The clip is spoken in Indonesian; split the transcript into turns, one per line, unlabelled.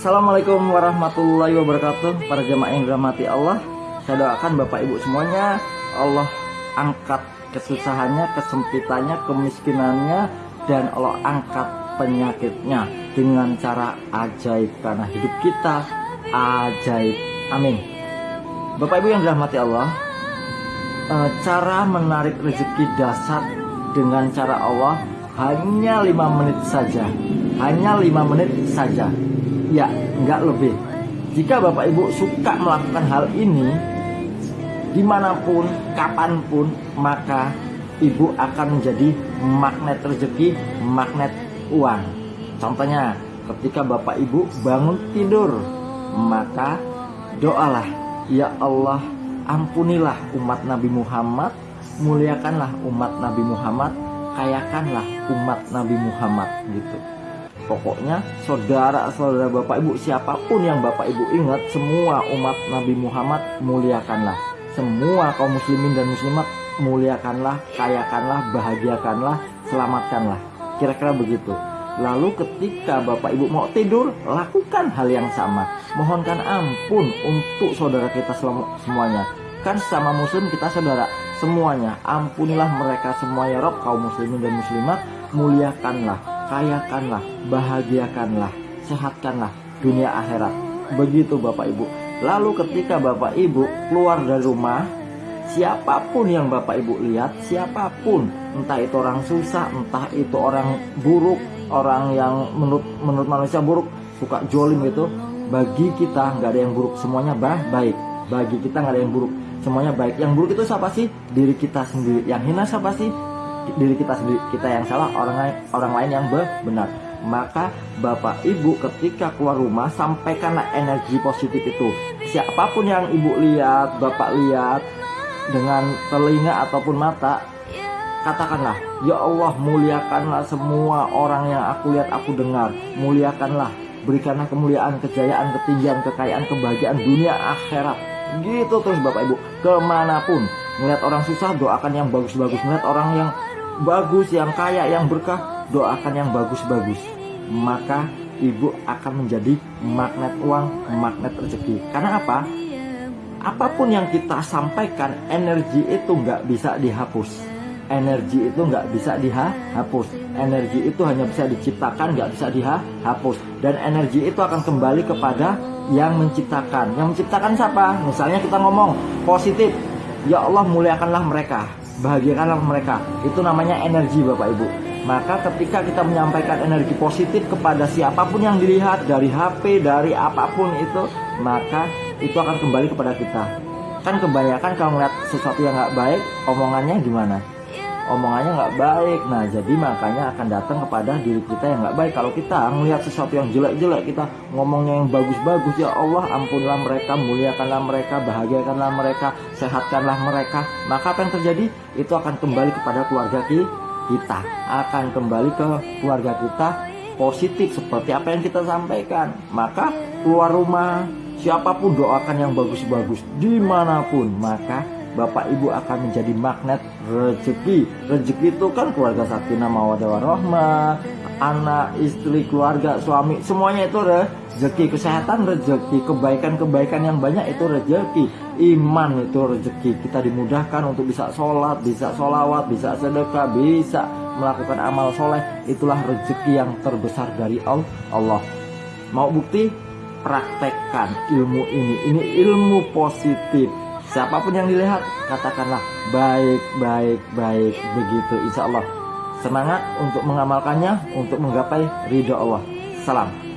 Assalamualaikum warahmatullahi wabarakatuh. Para jemaah yang dirahmati Allah Saya doakan Bapak Ibu semuanya Allah angkat kesusahannya, kesempitannya, kemiskinannya Dan Allah angkat penyakitnya Dengan cara ajaib Karena hidup kita ajaib. Amin. Bapak Ibu yang dirahmati Allah eh, Cara menarik rezeki dasar Dengan cara Allah Hanya lima menit saja. Hanya lima menit saja Ya, nggak lebih. Jika Bapak Ibu suka melakukan hal ini, di mana pun, kapan pun, maka Ibu akan menjadi magnet rezeki, magnet uang. Contohnya, ketika Bapak Ibu bangun tidur, maka doalah, Ya Allah, ampunilah umat Nabi Muhammad, muliakanlah umat Nabi Muhammad, kayakanlah umat Nabi Muhammad gitu. Pokoknya saudara-saudara Bapak Ibu siapa pun yang Bapak Ibu ingat semua umat Nabi Muhammad muliakanlah. Semua kaum muslimin dan muslimat muliakanlah, kayakanlah, bahagiakanlah, selamatkanlah. Kira-kira begitu. Lalu ketika Bapak Ibu mau tidur, lakukan hal yang sama. Mohonkan ampun untuk saudara kita semuanya. Kan sama muslim kita saudara semuanya. Ampunilah mereka semua ya Rob kaum muslimin dan muslimat. Muliakanlah, kayakanlah, bahagiakanlah, sehatkanlah dunia akhirat. Begitu Bapak Ibu. Lalu ketika Bapak Ibu keluar dari rumah, siapa pun yang Bapak Ibu lihat, siapa pun, entah itu orang susah, entah itu orang buruk, orang yang menurut menurut manusia buruk, suka jolim gitu, bagi kita nggak ada yang buruk, semuanya bah baik. Bagi kita nggak ada yang buruk, semuanya baik. Yang buruk itu siapa sih? Diri kita sendiri. Yang hina siapa sih? Diri kita sendiri kita yang salah orang lain orang lain yang benar. Maka bapak ibu ketika keluar rumah sampaikanlah energi positif itu. Siapa pun yang ibu lihat bapak lihat dengan telinga ataupun mata katakanlah ya Allah muliakanlah semua orang yang aku lihat aku dengar. Muliakanlah berikanlah kemuliaan kejayaan ketinggian kekayaan kebahagiaan dunia akhirat. Gitu terus bapak ibu ke mana pun. Melihat orang susah doakan yang bagus-bagus. Melihat orang yang bagus, yang kaya, yang berkah, doakan yang bagus-bagus. Maka ibu akan menjadi magnet uang, magnet rezeki. Karena apa? Apa pun yang kita sampaikan, energi itu nggak bisa dihapus. Energi itu nggak bisa dihapus. Energi itu hanya bisa diciptakan, nggak bisa dihapus. Dan energi itu akan kembali kepada yang menciptakan. Yang menciptakan siapa? Misalnya kita ngomong positif, ya Allah muliakanlah mereka bahagiakanlah mereka. Itu namanya energi Bapak Ibu. Maka ketika kita menyampaikan energi positif kepada siapa pun yang dilihat dari HP dari apa pun itu maka itu akan kembali kepada kita. Kan kebanyakan kalau melihat sesuatu yang nggak baik omongannya gimana omongannya nggak baik. Nah jadi makanya akan datang kepada diri kita yang nggak baik. Kalau kita melihat sesuatu yang jelek-jelek kita ngomongnya yang bagus-bagus ya Allah ampunlah mereka muliakanlah mereka bahagiakanlah mereka sehatkanlah mereka. Maka apa yang terjadi? Itu akan kembali kepada keluarga kita. Akan kembali ke keluarga kita positif seperti apa yang kita sampaikan. Maka keluar rumah siapa pun doakan yang bagus-bagus di mana pun. Maka Bapak Ibu akan menjadi magnet rezeki. Rezeki itu kan keluarga sakinah mawadah warahmah, anak, istri, keluarga, suami, semuanya itu rezeki. Kesehatan rezeki, kebaikan-kebaikan yang banyak itu rezeki. Iman itu rezeki. Kita dimudahkan untuk bisa sholat, bisa sholawat, bisa sedekah, bisa melakukan amal soleh. Itulah rezeki yang terbesar dari Allah. Mau bukti? Praktekkan ilmu ini. Ini ilmu positif Siapa pun yang dilihat, katakanlah baik, baik, baik. Begitu insya Allah. Semangat untuk mengamalkannya, untuk menggapai ridho Allah. Salam.